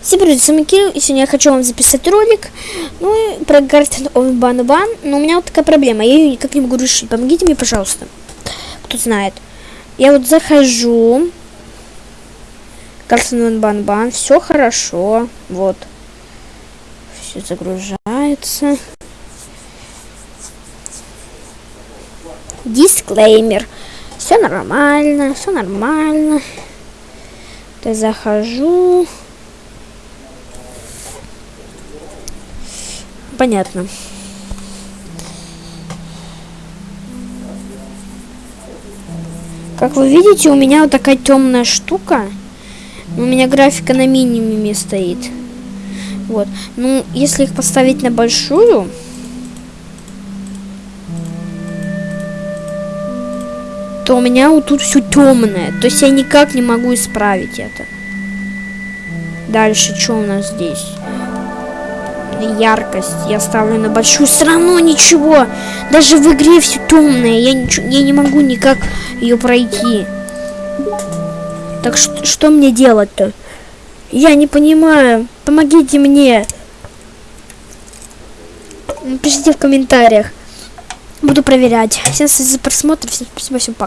Всем привет, с вами Кирилл, и сегодня я хочу вам записать ролик, ну, про Garden of Banban, но у меня вот такая проблема, я ее никак не могу решить, помогите мне, пожалуйста, кто знает. Я вот захожу, Garden of Banban, все хорошо, вот, все загружается. Дисклеймер, все нормально, все нормально. Я захожу. Понятно. Как вы видите, у меня вот такая темная штука. У меня графика на минимуме стоит. Вот. Ну, если их поставить на большую... то у меня вот тут все темное. То есть я никак не могу исправить это. Дальше, что у нас здесь? Яркость я ставлю на большую. Все равно ничего. Даже в игре все темное. Я, я не могу никак ее пройти. Так что, мне делать-то? Я не понимаю. Помогите мне. Пишите в комментариях. Буду проверять. Всем за просмотр. Всем спасибо, всем пока.